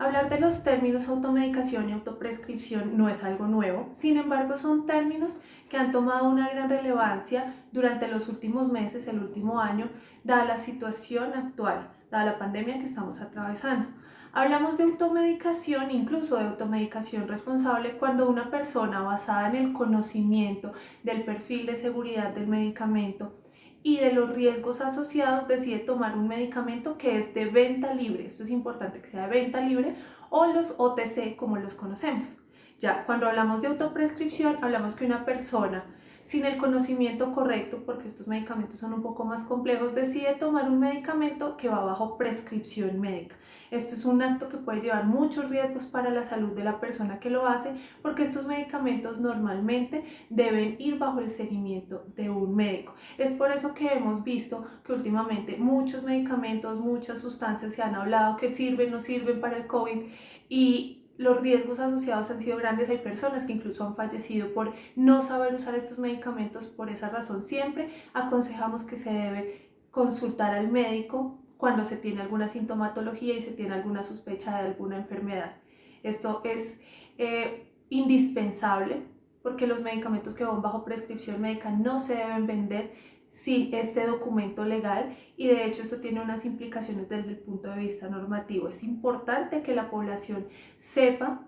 Hablar de los términos automedicación y autoprescripción no es algo nuevo, sin embargo son términos que han tomado una gran relevancia durante los últimos meses, el último año, dada la situación actual, dada la pandemia que estamos atravesando. Hablamos de automedicación, incluso de automedicación responsable, cuando una persona basada en el conocimiento del perfil de seguridad del medicamento y de los riesgos asociados decide tomar un medicamento que es de venta libre, esto es importante que sea de venta libre, o los OTC como los conocemos. Ya, cuando hablamos de autoprescripción, hablamos que una persona sin el conocimiento correcto, porque estos medicamentos son un poco más complejos, decide tomar un medicamento que va bajo prescripción médica. Esto es un acto que puede llevar muchos riesgos para la salud de la persona que lo hace porque estos medicamentos normalmente deben ir bajo el seguimiento de un médico. Es por eso que hemos visto que últimamente muchos medicamentos, muchas sustancias se han hablado que sirven, no sirven para el COVID y los riesgos asociados han sido grandes. Hay personas que incluso han fallecido por no saber usar estos medicamentos. Por esa razón siempre aconsejamos que se debe consultar al médico cuando se tiene alguna sintomatología y se tiene alguna sospecha de alguna enfermedad. Esto es eh, indispensable porque los medicamentos que van bajo prescripción médica no se deben vender sin este documento legal y de hecho esto tiene unas implicaciones desde el punto de vista normativo. Es importante que la población sepa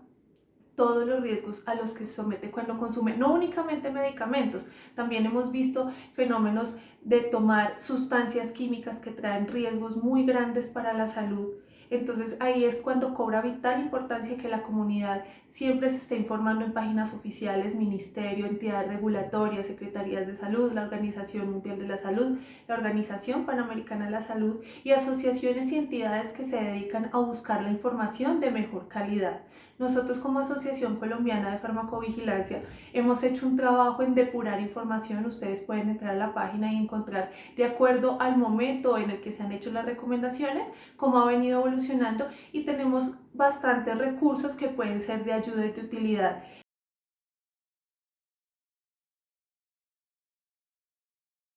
todos los riesgos a los que se somete cuando consume, no únicamente medicamentos, también hemos visto fenómenos de tomar sustancias químicas que traen riesgos muy grandes para la salud. Entonces ahí es cuando cobra vital importancia que la comunidad siempre se esté informando en páginas oficiales, ministerio, entidades regulatorias, secretarías de salud, la Organización Mundial de la Salud, la Organización Panamericana de la Salud y asociaciones y entidades que se dedican a buscar la información de mejor calidad. Nosotros como Asociación Colombiana de Farmacovigilancia hemos hecho un trabajo en depurar información. Ustedes pueden entrar a la página y encontrar de acuerdo al momento en el que se han hecho las recomendaciones, cómo ha venido y tenemos bastantes recursos que pueden ser de ayuda y de utilidad